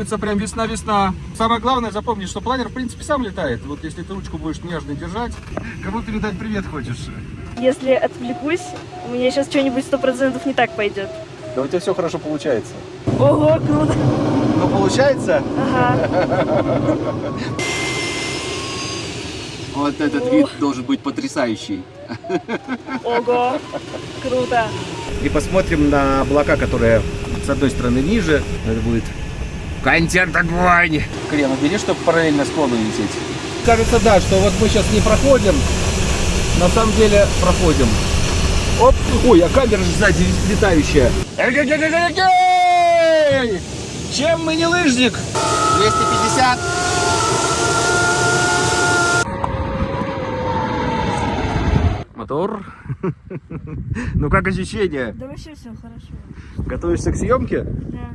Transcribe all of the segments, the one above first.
Чувствуется прям весна-весна. Самое главное запомни, что планер в принципе сам летает. Вот если ты ручку будешь нежно держать. Кому передать привет хочешь? Если отвлекусь, у меня сейчас что-нибудь сто процентов не так пойдет. Да у тебя все хорошо получается. Ого, круто. Ну получается? Ага. Вот этот вид должен быть потрясающий. Ого, круто. И посмотрим на облака, которые с одной стороны ниже. Это будет контент огонь. Крем убери, чтобы параллельно склону лететь. Кажется, да, что вот мы сейчас не проходим. На самом деле проходим. Оп. Ой, а камера же сзади летающая. Чем мы не лыжник? 250. Мотор. Ну как ощущения? Да вообще все хорошо. Готовишься к съемке? Да.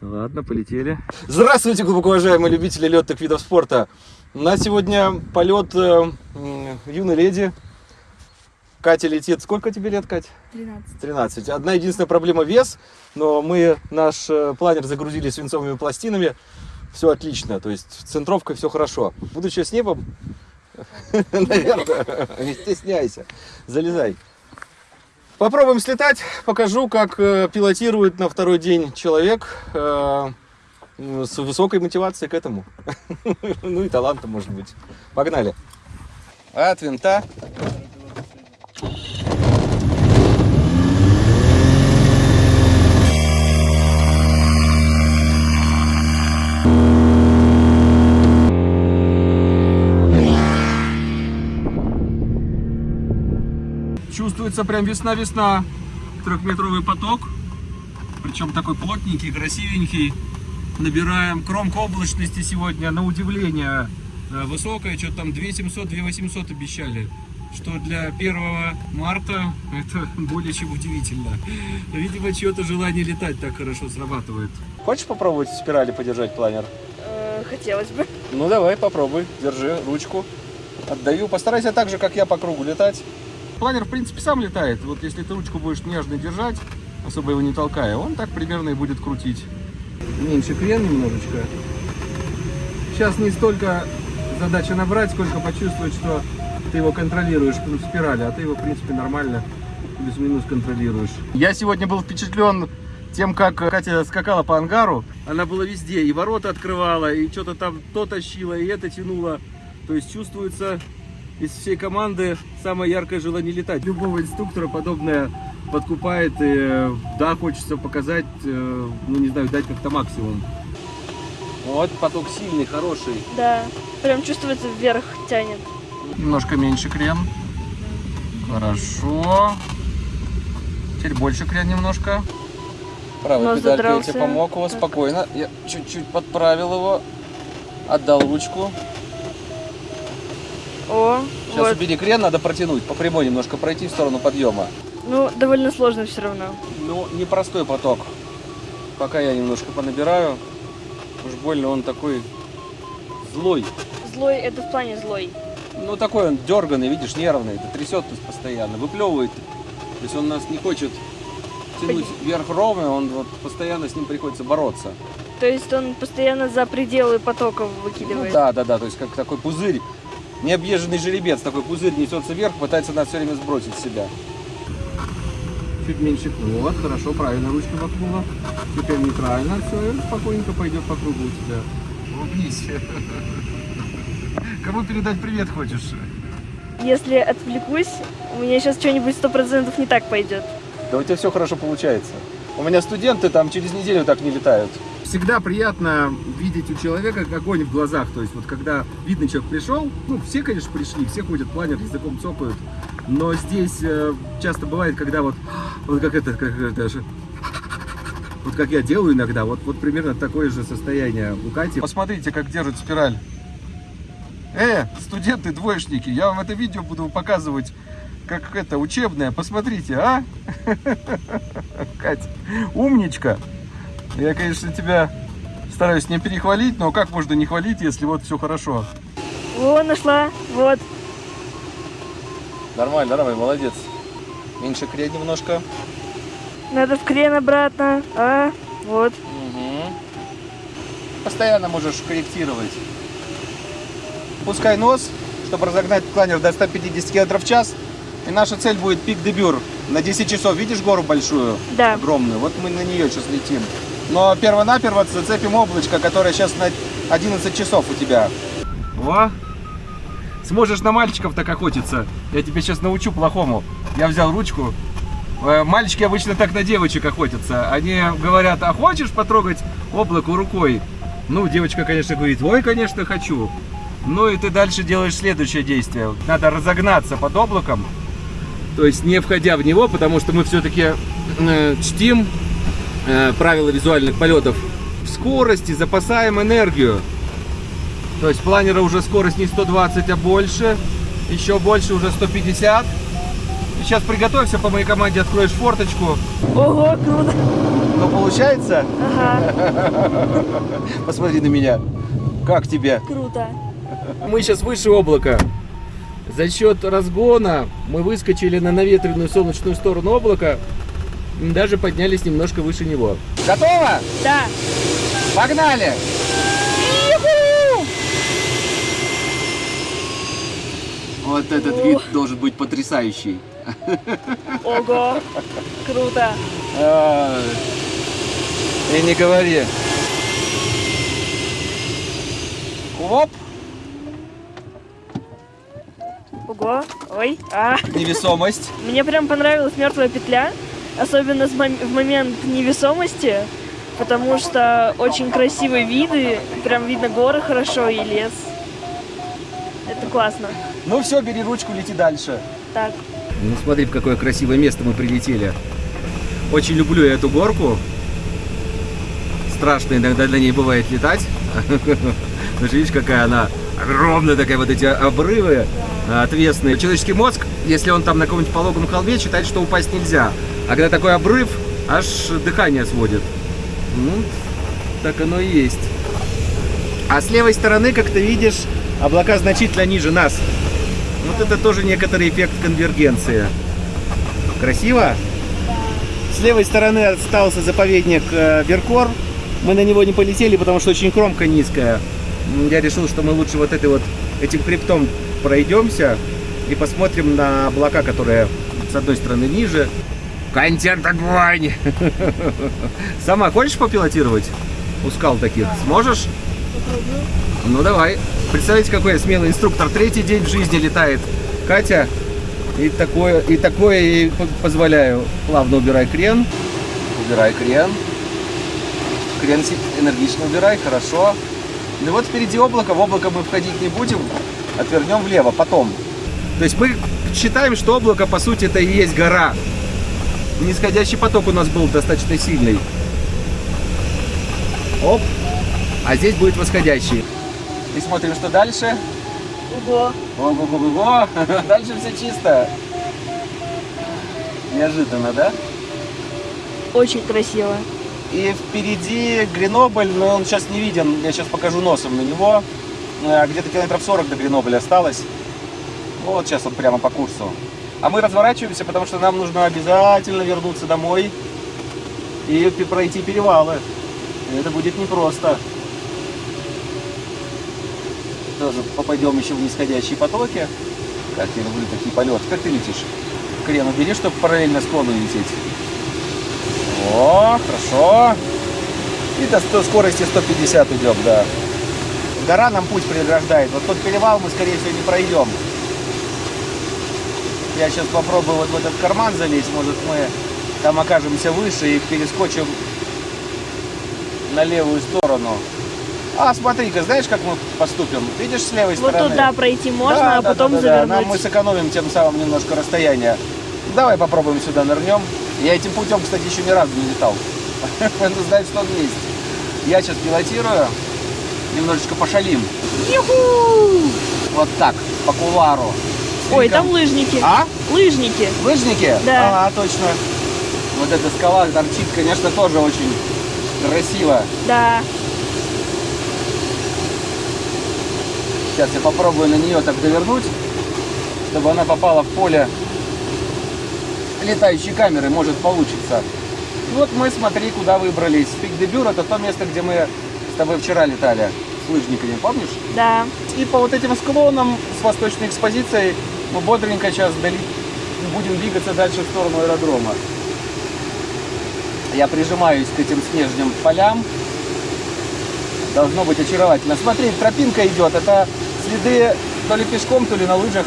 Ладно, полетели. Здравствуйте, глубоко уважаемые любители летных видов спорта. У нас сегодня полет э, юной леди. Катя летит. Сколько тебе лет, Кать? 13. 13. Одна единственная проблема вес, но мы наш э, планер загрузили свинцовыми пластинами. Все отлично, то есть центровка все хорошо. Будучи с небом, наверное, не стесняйся, залезай. Попробуем слетать, покажу, как э, пилотирует на второй день человек э, с высокой мотивацией к этому. Ну и талантом, может быть. Погнали. От винта. Чувствуется прям весна-весна. Трехметровый поток. Причем такой плотненький, красивенький. Набираем кромка облачности сегодня, на удивление, э, высокая. Что-то там 2700, 2800 обещали. Что для 1 марта это более чем удивительно. Видимо, чье-то желание летать так хорошо срабатывает. Хочешь попробовать в спирали подержать планер? Э, хотелось бы. Ну давай, попробуй. Держи ручку. Отдаю. Постарайся так же, как я по кругу летать. Планер, в принципе, сам летает. Вот если ты ручку будешь нежно держать, особо его не толкая, он так примерно и будет крутить. Меньше крен немножечко. Сейчас не столько задача набрать, сколько почувствовать, что ты его контролируешь в спирали, а ты его, в принципе, нормально плюс-минус контролируешь. Я сегодня был впечатлен тем, как Катя скакала по ангару. Она была везде, и ворота открывала, и что-то там то тащила, и это тянуло. То есть чувствуется из всей команды самое яркое желание летать. Любого инструктора подобное подкупает, и э, да, хочется показать, э, ну не знаю, дать как-то максимум. Вот поток сильный, хороший. Да. Прям чувствуется вверх тянет. Немножко меньше крен. Хорошо. Теперь больше крен немножко. Правой Нос педалькой я тебе помог его Так. спокойно. Я чуть-чуть подправил его. Отдал ручку. О, Сейчас вот. убери крен, надо протянуть. По прямой немножко пройти в сторону подъема. Ну, довольно сложно все равно. Ну, непростой поток. Пока я немножко понабираю. Уж больно он такой злой. Злой, это в плане злой. Ну, такой он дерганный, видишь, нервный. Это трясет нас постоянно, выплевывает. То есть он нас не хочет тянуть вверх ровно, он вот постоянно с ним приходится бороться. То есть он постоянно за пределы потоков Ну, выкидывает. да, да, да, то есть как такой пузырь, необъезженный жеребец, такой пузырь несется вверх, пытается нас все время сбросить с себя. Чуть меньше вот, хорошо, правильно ручка воткнула. Теперь нейтрально, все, и спокойненько пойдет по кругу у тебя. Улыбнись. Кому передать привет хочешь? Если отвлекусь, у меня сейчас что-нибудь сто процентов не так пойдет. Да у тебя все хорошо получается. У меня студенты там через неделю так не летают. Всегда приятно видеть у человека огонь в глазах. То есть вот когда видно, человек пришел, ну все, конечно, пришли, все ходят планер, языком цокают. Но здесь э, часто бывает, когда вот, вот как это, как это вот как я делаю иногда, вот, вот примерно такое же состояние у Кати. Посмотрите, как держит спираль. Э, студенты, двоечники, я вам это видео буду показывать как это, учебное. Посмотрите, а? Катя, умничка. Я, конечно, тебя стараюсь не перехвалить, но как можно не хвалить, если вот все хорошо? О, нашла. Вот. Нормально, нормально, молодец. Меньше крен немножко. Надо в крен обратно. А, вот. Угу. постоянно можешь корректировать. Пускай нос, чтобы разогнать планер до 150 км в час. И наша цель будет пик дебюр на 10 часов. Видишь гору большую? Да. Огромную. Вот мы на нее сейчас летим. Но перво-наперво зацепим облачко, которое сейчас на 11 часов у тебя. О! Сможешь на мальчиков так охотиться. Я тебя сейчас научу плохому. Я взял ручку. Э, Мальчики обычно так на девочек охотятся. Они говорят, а хочешь потрогать облако рукой? Ну, девочка, конечно, говорит, ой, конечно, хочу. Ну и ты дальше делаешь следующее действие. Надо разогнаться под облаком, то есть не входя в него, потому что мы все-таки э, чтим правила визуальных полетов. В скорости запасаем энергию. То есть планера уже скорость не 120, а больше. Еще больше, уже 150. И сейчас приготовься, по моей команде откроешь форточку. Ого, круто. Ну, получается? Ага, Посмотри на меня. Как тебе? круто. Мы сейчас выше облака. За счет разгона мы выскочили на наветренную солнечную сторону облака. Даже поднялись немножко выше него. Готово? Да. Погнали! Вот этот вид должен быть потрясающий. Ого, круто. А, И не говори. Оп! Ого, ой, а. Невесомость. Мне прям понравилась мертвая петля, особенно с мом- в момент невесомости, потому что очень красивые виды, прям видно горы хорошо и лес. Это классно. Ну все, бери ручку, лети дальше. Так, Ну смотри, в какое красивое место мы прилетели. Очень люблю я эту горку. Страшно иногда для ней бывает летать. Ну же видишь, какая она огромная такая, вот эти обрывы а, отвесные. Человеческий мозг, если он там на каком-нибудь пологом холме, считает, что упасть нельзя. А когда такой обрыв, аж дыхание сводит. Ну, так оно и есть. А с левой стороны, как ты видишь, облака значительно ниже нас. Вот это тоже некоторый эффект конвергенции. Красиво? С левой стороны остался заповедник э, Веркор. Мы на него не полетели, потому что очень кромка низкая. Я решил, что мы лучше вот этой вот этим хребтом пройдемся и посмотрим на облака, которые с одной стороны ниже. Контент огонь! Сама хочешь попилотировать? У скал таких. Сможешь? Ну давай. Представляете, какой я смелый инструктор. Третий день в жизни летает Катя. И такое, и такое ей по- позволяю. Плавно убирай крен. Убирай крен. Крен энергично убирай, хорошо. Ну вот впереди облако. В облако мы входить не будем. Отвернем влево потом. То есть мы считаем, что облако, по сути, это и есть гора. Нисходящий поток у нас был достаточно сильный. Оп. А здесь будет восходящий. И смотрим, что дальше. ого. Ого-го-го. Дальше все чисто. Неожиданно, да? Очень красиво. И впереди Гренобль, но он сейчас не виден. Я сейчас покажу носом на него. Э, Где-то километров 40 до Гренобля осталось. Вот сейчас он прямо по курсу. А мы разворачиваемся, потому что нам нужно обязательно вернуться домой и пройти перевалы. Это будет непросто. Тоже попадем еще в нисходящие потоки. Как я люблю такие полеты. Как ты летишь? Крен убери, чтобы параллельно склону лететь. О, хорошо. И до 100 скорости 150 идем, да. Гора нам путь преграждает. Вот тот перевал мы, скорее всего, не пройдем. Я сейчас попробую вот в этот карман залезть. Может, мы там окажемся выше и перескочим на левую сторону. А, смотри-ка, знаешь, как мы поступим? Видишь, с левой Вот стороны? туда пройти можно, Да, а да, потом да, да, да. Нам мы завернуть. сэкономим тем самым немножко расстояние. Давай попробуем сюда нырнем. Я этим путем, кстати, еще ни разу не летал. Надо знать, что он есть. Я сейчас пилотирую. Немножечко пошалим. Вот так, по кулару. С Ой, там лыжники. А? Лыжники. Лыжники? Да. А, точно. Вот эта скала торчит, конечно, тоже очень красиво. Да. Сейчас я попробую на нее так довернуть, чтобы она попала в поле летающей камеры, может получится. Вот мы, смотри, куда выбрались. Пик де Бюр это то место, где мы тобой вчера летали с лыжниками, помнишь? Да. И по вот этим склонам с восточной экспозицией мы бодренько сейчас дали- будем двигаться дальше в сторону аэродрома. Я прижимаюсь к этим снежным полям. Должно быть очаровательно. Смотри, тропинка идет. Это следы то ли пешком, то ли на лыжах.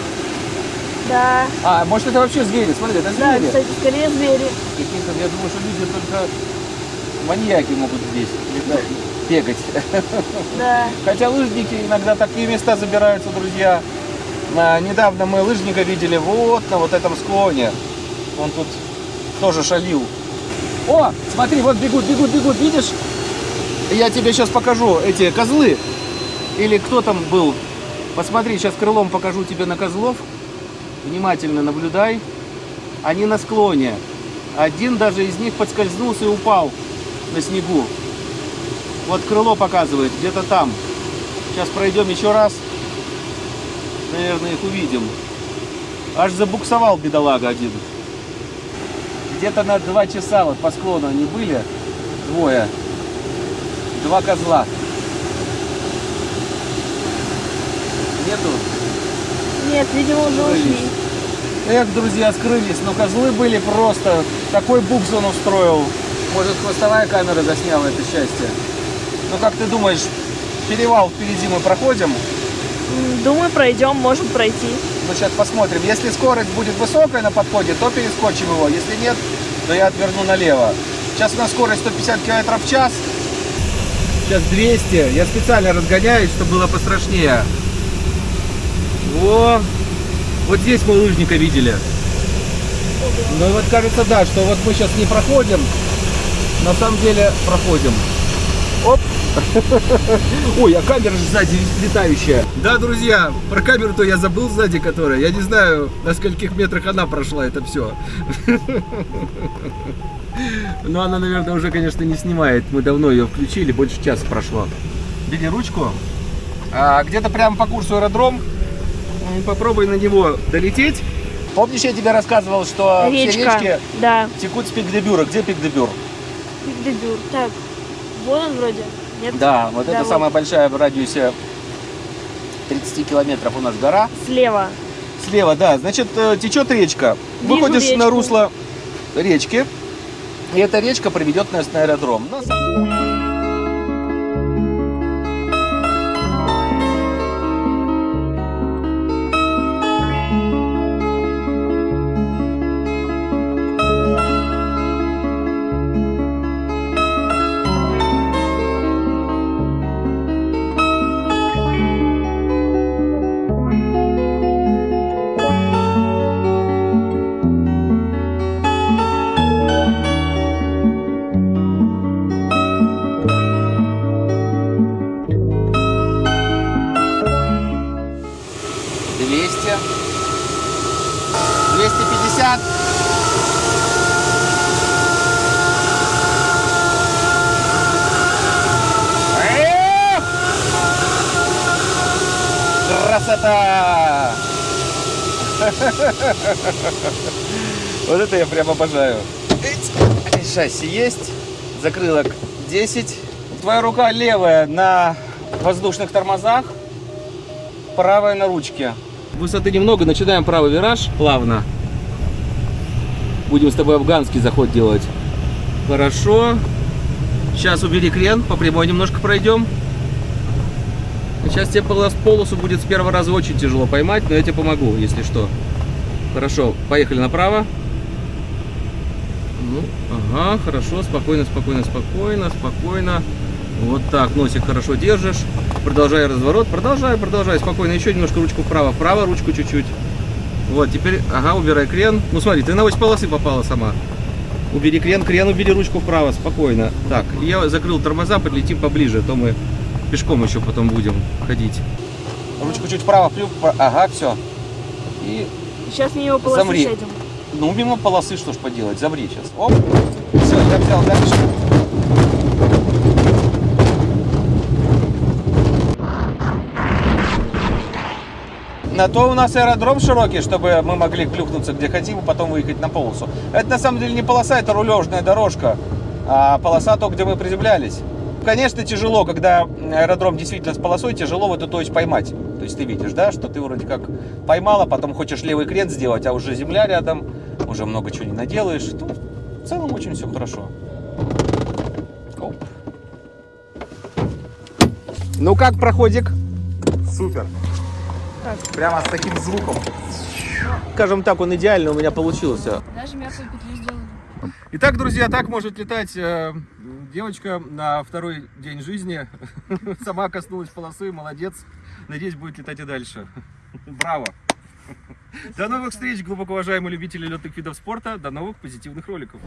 Да. А, может это вообще звери? Смотри, это Да, звери. кстати, скорее звери. Какие-то, я думаю, что люди только маньяки могут здесь летать, бегать. Да. Хотя лыжники иногда такие места забираются, друзья. А, недавно мы лыжника видели вот на вот этом склоне. Он тут тоже шалил. О, смотри, вот бегут, бегут, бегут, видишь? Я тебе сейчас покажу эти козлы. Или кто там был? Посмотри, сейчас крылом покажу тебе на козлов. Внимательно наблюдай. Они на склоне. Один даже из них подскользнулся и упал на снегу. Вот крыло показывает, где-то там. Сейчас пройдем еще раз. Наверное, их увидим. Аж забуксовал бедолага один. Где-то на два часа вот по склону они были. Двое. Два козла. Нету? Нет, видимо, уже ушли. Эх, друзья, скрылись, но козлы были просто... Такой букс он устроил. Может, хвостовая камера засняла это счастье. Ну, как ты думаешь, перевал впереди мы проходим? Думаю, пройдем, можем пройти. Ну, сейчас посмотрим. Если скорость будет высокая на подходе, то перескочим его. Если нет, то я отверну налево. Сейчас у нас скорость 150 км в час. Сейчас 200. Я специально разгоняюсь, чтобы было пострашнее. О, вот здесь мы лыжника видели. Ну и вот кажется, да, что вот мы сейчас не проходим, на самом деле проходим. Оп! Ой, а камера же сзади летающая. Да, друзья, про камеру-то я забыл сзади, которая. Я не знаю, на скольких метрах она прошла это все. Но она, наверное, уже, конечно, не снимает. Мы давно ее включили, больше часа прошло. Бери ручку. А, где-то прямо по курсу аэродром. М, Попробуй на него долететь. Помнишь, я тебе рассказывал, что все Речка. речки Да. текут с Пик-де-Бюра. Где Пик-де-Бюр? Пик-де-Бюр. Так, вот он вроде. Нет? Да, вот Да, это вот. самая большая в радиусе 30 километров у нас гора. Слева. Слева, да, значит, э, течет речка. Вижу Выходишь на речку. русло речки, и эта речка приведет нас на аэродром. Ну, сам- 50. Красота! Вот это я прям обожаю. Шасси есть, закрылок 10. Твоя рука левая на воздушных тормозах, правая на ручке. Высоты немного, начинаем правый вираж плавно. Будем с тобой афганский заход делать. Хорошо. Сейчас убери крен, по прямой немножко пройдем. Сейчас тебе полос- полосу будет с первого раза очень тяжело поймать, но я тебе помогу, если что. Хорошо, поехали направо. Ну, ага, хорошо, спокойно, спокойно, спокойно, спокойно. Вот так, носик хорошо держишь. Продолжай разворот, продолжай, продолжай, спокойно. Еще немножко ручку вправо, вправо, ручку чуть-чуть. Вот, теперь, ага, убирай крен. Ну смотри, ты на ось полосы попала сама. Убери крен, крен, убери ручку вправо, спокойно. Так, я закрыл тормоза, подлетим поближе, а то мы пешком еще потом будем ходить. Ручку чуть вправо, плюк, ага, все. И Сейчас мимо полосы Замри. сядем. ну, мимо полосы, что ж поделать, замри сейчас. Оп, все, я взял дальше. На то у нас аэродром широкий, чтобы мы могли клюкнуться где хотим и потом выехать на полосу. Это на самом деле не полоса, это рулежная дорожка, а полоса то, где мы приземлялись. Конечно, тяжело, когда аэродром действительно с полосой, тяжело вот эту точь поймать. То есть ты видишь, да, что ты вроде как поймала, потом хочешь левый крен сделать, а уже земля рядом, уже много чего не наделаешь. Тут в целом очень все хорошо. Оп. Ну как проходик? Супер. Прямо с таким звуком. Скажем так, он идеально у меня получился. Даже мертвую петлю сделали. Итак, друзья, так может летать э, девочка на второй день жизни. Сама коснулась полосы, молодец. Надеюсь, будет летать и дальше. Браво! До новых встреч, глубоко уважаемые любители летных видов спорта. До новых позитивных роликов.